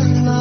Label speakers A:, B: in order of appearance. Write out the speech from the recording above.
A: my